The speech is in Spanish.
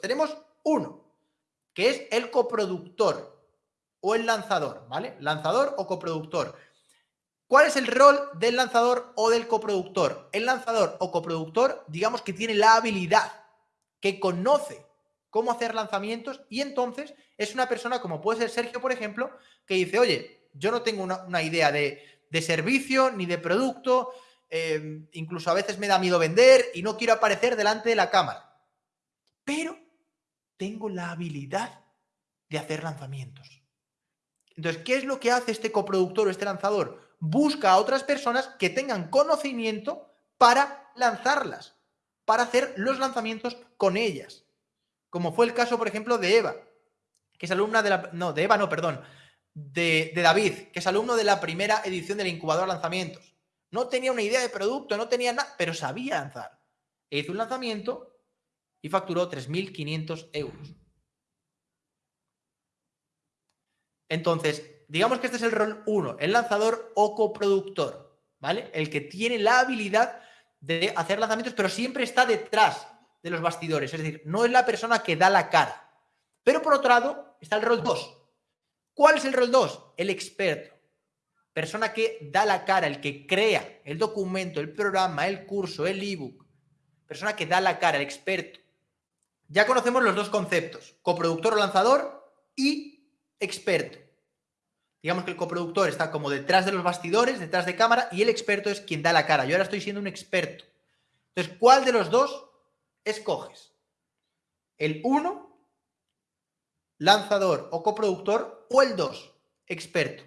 Tenemos uno, que es el coproductor o el lanzador, ¿vale? Lanzador o coproductor. ¿Cuál es el rol del lanzador o del coproductor? El lanzador o coproductor, digamos que tiene la habilidad, que conoce cómo hacer lanzamientos y entonces es una persona como puede ser Sergio, por ejemplo, que dice, oye, yo no tengo una, idea de, servicio ni de producto, eh, incluso a veces me da miedo vender y no quiero aparecer delante de la cámara, tengo la habilidad de hacer lanzamientos. Entonces, ¿qué es lo que hace este coproductor o este lanzador? busca a otras personas que tengan conocimiento para lanzarlas, para hacer los lanzamientos con ellas. Como fue el caso, por ejemplo, de Eva, que es alumna de la... No, de Eva no, perdón. De, David, que es alumno de la primera edición del incubador lanzamientos. No tenía una idea de producto, no tenía nada, pero sabía lanzar. E hizo un lanzamiento y facturó 3.500 euros. Entonces, digamos que este es el rol 1, el lanzador o coproductor, ¿vale? El que tiene la habilidad de hacer lanzamientos, pero siempre está detrás de los bastidores, es decir, no es la persona que da la cara. Pero por otro lado está el rol 2. ¿Cuál es el rol 2? El experto. Persona que da la cara, el que crea el documento, el programa, el curso, el ebook. Persona que da la cara, el experto. Ya conocemos los dos conceptos, coproductor o lanzador y experto. Digamos que el coproductor está como detrás de los bastidores, detrás de cámara, y el experto es quien da la cara. Yo ahora estoy siendo un experto. Entonces, ¿cuál de los dos escoges? ¿El 1, lanzador o coproductor, o el 2, experto?